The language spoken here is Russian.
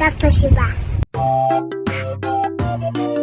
как-то себя. Thank you.